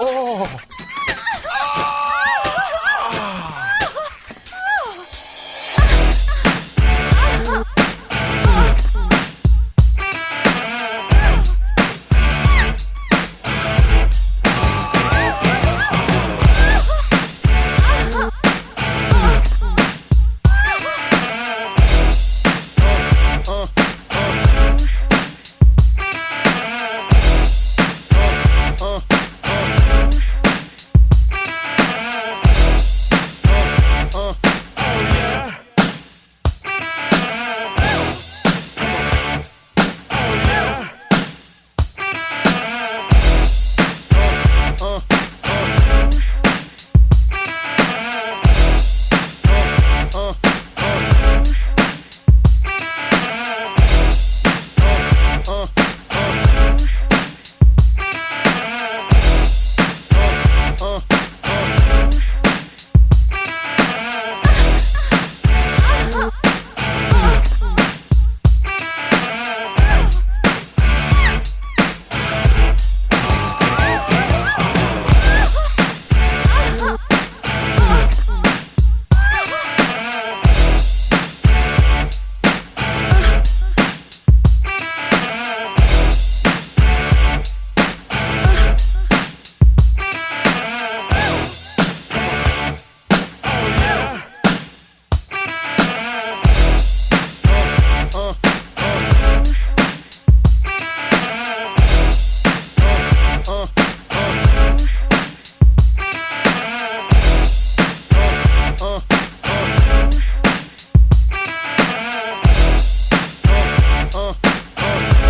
어. 어.